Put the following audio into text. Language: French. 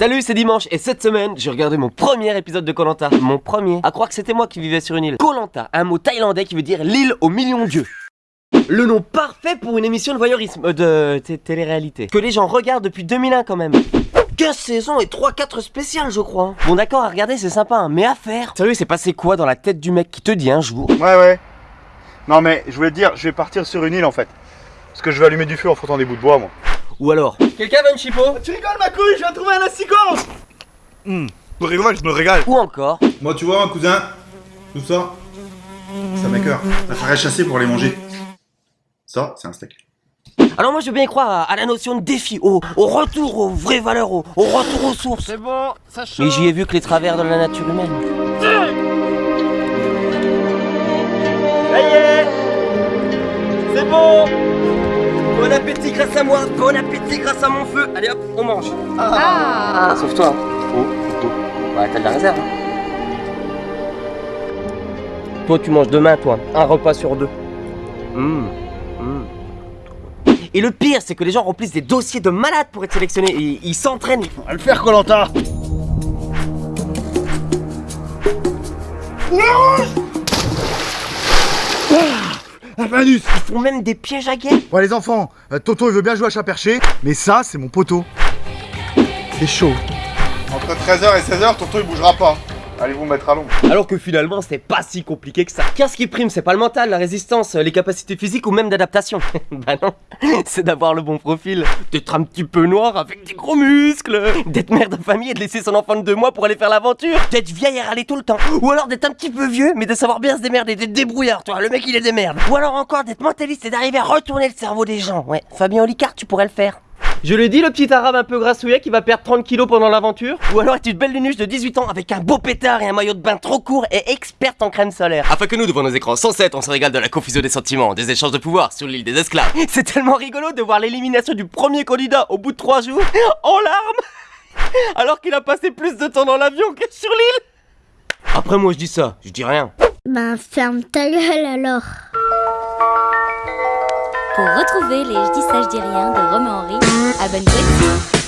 Salut, c'est dimanche et cette semaine, j'ai regardé mon premier épisode de Colanta. Mon premier. À croire que c'était moi qui vivais sur une île. Colanta, un mot thaïlandais qui veut dire l'île aux millions d'yeux. Le nom parfait pour une émission de voyeurisme, euh, de télé-réalité. Que les gens regardent depuis 2001 quand même. 15 saisons et 3-4 spéciales, je crois. Bon, d'accord, à regarder, c'est sympa, hein, mais à faire? Sérieux, c'est passé quoi dans la tête du mec qui te dit un jour? Ouais, ouais. Non, mais je voulais te dire, je vais partir sur une île en fait. Parce que je vais allumer du feu en frottant des bouts de bois, moi. Ou alors Quelqu'un veut une chipot Tu rigoles, ma couille, je viens de trouver un asticot Hum, je me régale, je me régale. Ou encore Moi, tu vois, un cousin, tout ça, ça m'écœure. Ça ferait chasser pour les manger. Ça, c'est un steak. Alors moi je veux bien y croire à, à la notion de défi, au, au retour aux vraies valeurs, au, au retour aux sources. C'est bon, ça chauffe. Mais j'y ai vu que les travers de la nature humaine. Ça y est C'est bon Bon appétit grâce à moi, bon appétit grâce à mon feu Allez hop, on mange Ah Sauf toi Oh, plutôt. Bah t'as de la réserve. hein. Toi tu manges demain toi, un repas sur deux. Mmh. Mmh. Et le pire, c'est que les gens remplissent des dossiers de malades pour être sélectionnés. Et ils s'entraînent. On va le faire, Colanta Ah, Ils font même des pièges à guêpes. Ouais, les enfants, euh, Toto il veut bien jouer à chat perché, mais ça, c'est mon poteau. C'est chaud. Entre 13h et 16h, Toto il bougera pas. Allez vous mettre à l'ombre. Alors que finalement, c'est pas si compliqué que ça. Qu'est-ce qui prime C'est pas le mental, la résistance, les capacités physiques ou même d'adaptation. bah non, c'est d'avoir le bon profil, d'être un petit peu noir avec des gros muscles, d'être mère de famille et de laisser son enfant de deux mois pour aller faire l'aventure, d'être vieille et râler tout le temps, ou alors d'être un petit peu vieux mais de savoir bien se démerder, d'être débrouillard, toi, le mec il est des merdes. Ou alors encore d'être mentaliste et d'arriver à retourner le cerveau des gens. Ouais, Fabien Olicard, tu pourrais le faire. Je le dis, le petit arabe un peu grassouillet qui va perdre 30 kilos pendant l'aventure. Ou alors est une belle lunuche de 18 ans avec un beau pétard et un maillot de bain trop court et experte en crème solaire Afin que nous, devant nos écrans 107, on se régale de la confusion des sentiments, des échanges de pouvoir sur l'île des esclaves. C'est tellement rigolo de voir l'élimination du premier candidat au bout de 3 jours en larmes Alors qu'il a passé plus de temps dans l'avion que sur l'île. Après moi je dis ça, je dis rien. Ben ferme ta gueule alors. Pour retrouver les Je dis ça, je dis rien de Romain Henry, abonne-toi ici.